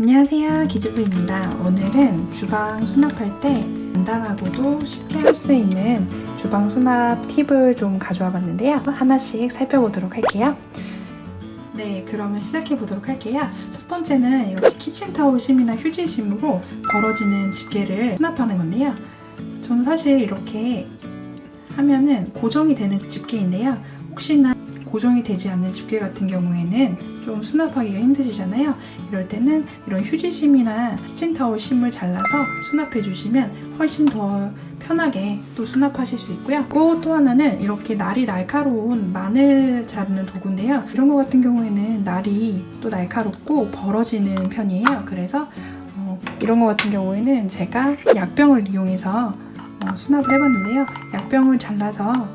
안녕하세요 기즈부입니다. 오늘은 주방 수납할 때 간단하고도 쉽게 할 수 있는 주방 수납 팁을 좀 가져와 봤는데요. 하나씩 살펴보도록 할게요. 네 그러면 시작해 보도록 할게요. 첫 번째는 이렇게 키친타올 심이나 휴지 심으로 벌어지는 집게를 수납하는 건데요. 저는 사실 이렇게 하면은 고정이 되는 집게인데요. 혹시나 고정이 되지 않는 집게 같은 경우에는 좀 수납하기가 힘드시잖아요. 이럴 때는 이런 휴지심이나 키친타올 심을 잘라서 수납해 주시면 훨씬 더 편하게 또 수납하실 수 있고요. 그리고 또 하나는 이렇게 날이 날카로운 마늘 자르는 도구인데요. 이런 거 같은 경우에는 날이 또 날카롭고 벌어지는 편이에요. 그래서 어, 이런 거 같은 경우에는 제가 약병을 이용해서 어, 수납을 해봤는데요. 약병을 잘라서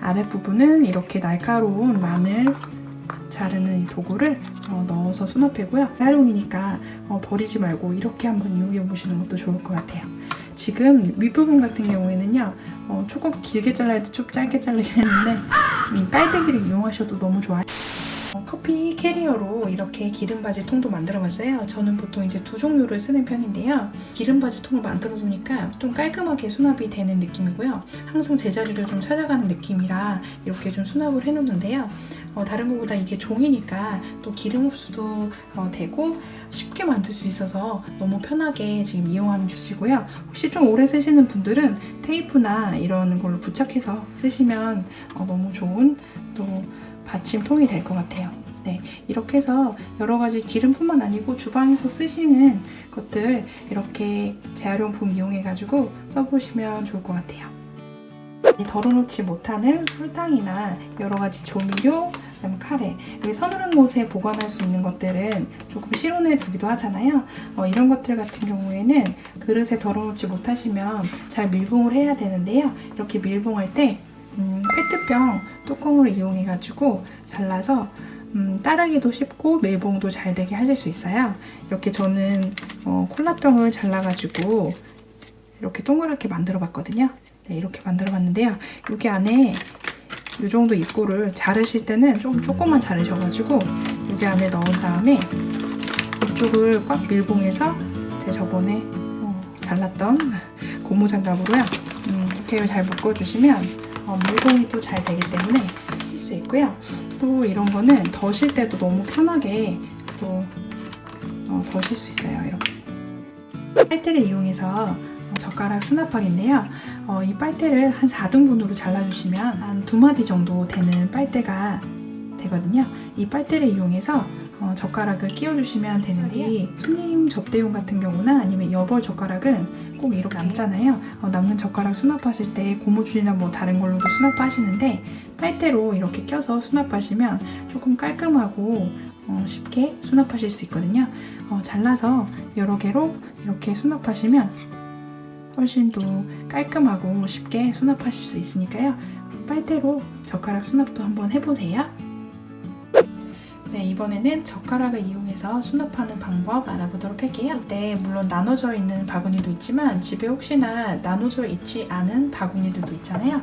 아랫부분은 이렇게 날카로운 마늘 자르는 도구를 어, 넣어서 수납해고요. 활용이니까 어, 버리지 말고 이렇게 한번 이용해 보시는 것도 좋을 것 같아요. 지금 윗부분 같은 경우에는요. 어, 조금 길게 잘라야 돼, 좀 짧게 자르긴 했는데 음, 깔때기를 이용하셔도 너무 좋아요. 어, 커피 캐리어로 이렇게 기름바지 통도 만들어봤어요. 저는 보통 이제 두 종류를 쓰는 편인데요. 기름바지 통을 만들어 두니까 좀 깔끔하게 수납이 되는 느낌이고요. 항상 제자리를 좀 찾아가는 느낌이라 이렇게 좀 수납을 해놓는데요. 어, 다른 것보다 이게 종이니까 또 기름 흡수도 어, 되고 쉽게 만들 수 있어서 너무 편하게 지금 이용하는 주시고요. 혹시 좀 오래 쓰시는 분들은 테이프나 이런 걸로 부착해서 쓰시면 어, 너무 좋은 또 받침통이 될 것 같아요. 네, 이렇게 해서 여러 가지 기름뿐만 아니고 주방에서 쓰시는 것들 이렇게 재활용품 이용해가지고 써보시면 좋을 것 같아요. 덜어놓지 못하는 설탕이나 여러 가지 조미료, 그다음 카레 여기 서늘한 곳에 보관할 수 있는 것들은 조금 실온에 두기도 하잖아요. 어, 이런 것들 같은 경우에는 그릇에 덜어놓지 못하시면 잘 밀봉을 해야 되는데요. 이렇게 밀봉할 때 음, 페트병 뚜껑을 이용해 가지고 잘라서 음, 따르기도 쉽고 밀봉도 잘 되게 하실 수 있어요. 이렇게 저는 어, 콜라병을 잘라 가지고 이렇게 동그랗게 만들어 봤거든요. 네, 이렇게 만들어 봤는데요. 여기 안에 이 정도 입구를 자르실 때는 좀 조금만 자르셔 가지고 여기 안에 넣은 다음에 이쪽을 꽉 밀봉해서 제 저번에 어, 잘랐던 고무장갑으로요. 음, 이렇게 잘 묶어주시면 어, 물건이 또 잘 되기 때문에 쓸 수 있고요. 또 이런 거는 더실 때도 너무 편하게 또 어, 더실 수 있어요. 이렇게 빨대를 이용해서 어, 젓가락 수납하기인데요. 어, 이 빨대를 한 4등분으로 잘라주시면 한 두 마디 정도 되는 빨대가 되거든요. 이 빨대를 이용해서 어, 젓가락을 끼워주시면 되는데 손님 접대용 같은 경우나 아니면 여벌 젓가락은 꼭 이렇게 남잖아요. 어, 남는 젓가락 수납하실 때 고무줄이나 뭐 다른 걸로도 수납하시는데 빨대로 이렇게 껴서 수납하시면 조금 깔끔하고 어, 쉽게 수납하실 수 있거든요. 어, 잘라서 여러 개로 이렇게 수납하시면 훨씬 더 깔끔하고 쉽게 수납하실 수 있으니까요. 빨대로 젓가락 수납도 한번 해보세요. 네, 이번에는 젓가락을 이용해서 수납하는 방법 알아보도록 할게요. 네, 물론 나눠져 있는 바구니도 있지만 집에 혹시나 나눠져 있지 않은 바구니들도 있잖아요.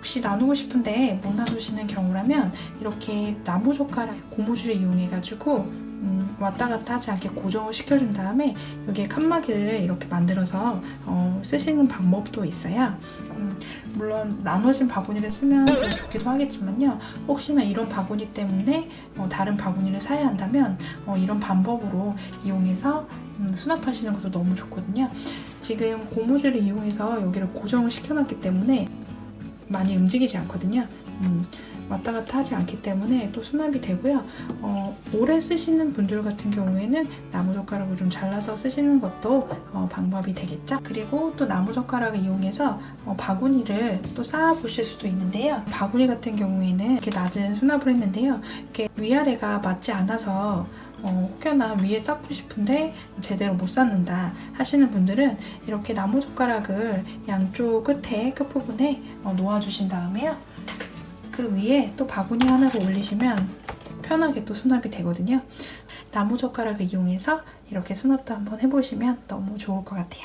혹시 나누고 싶은데 못 나누시는 경우라면 이렇게 나무 젓가락 고무줄을 이용해가지고 음, 왔다 갔다 하지 않게 고정을 시켜준 다음에 여기에 칸막이를 이렇게 만들어서 어, 쓰시는 방법도 있어요. 음, 물론 나눠진 바구니를 쓰면 좋기도 하겠지만요. 혹시나 이런 바구니 때문에 어, 다른 바구니를 사야 한다면 어, 이런 방법으로 이용해서 음, 수납하시는 것도 너무 좋거든요. 지금 고무줄을 이용해서 여기를 고정을 시켜놨기 때문에 많이 움직이지 않거든요. 음, 왔다 갔다 하지 않기 때문에 또 수납이 되고요. 어, 오래 쓰시는 분들 같은 경우에는 나무젓가락을 좀 잘라서 쓰시는 것도 어, 방법이 되겠죠. 그리고 또 나무젓가락을 이용해서 어, 바구니를 또 쌓아보실 수도 있는데요. 바구니 같은 경우에는 이렇게 낮은 수납을 했는데요. 이렇게 위아래가 맞지 않아서 어, 혹여나 위에 쌓고 싶은데 제대로 못 쌓는다 하시는 분들은 이렇게 나무젓가락을 양쪽 끝에 끝부분에 어, 놓아주신 다음에요. 그 위에 또 바구니 하나를 올리시면 편하게 또 수납이 되거든요. 나무젓가락을 이용해서 이렇게 수납도 한번 해보시면 너무 좋을 것 같아요.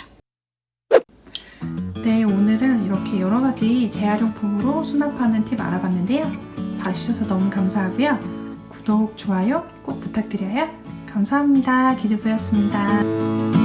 네, 오늘은 이렇게 여러 가지 재활용품으로 수납하는 팁 알아봤는데요. 봐주셔서 너무 감사하고요. 구독, 좋아요 꼭 부탁드려요. 감사합니다. 기주부였습니다.